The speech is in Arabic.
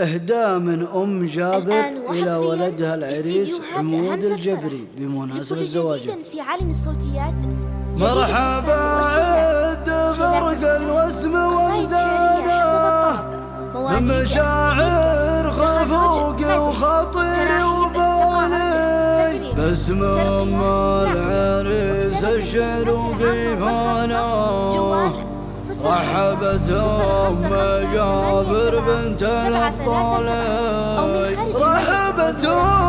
إهداء من أم جابر إلى ولدها العريس حمود الجبري. بمناسبة زواجه. في عالم الصوتيات مرحبا برق ومزاده الطلب من مشاعر خفوقي وخطيري وبوني باسم ام العريس الشروقي فانا رحبت ام جابر بنت الطالب. رحبت ام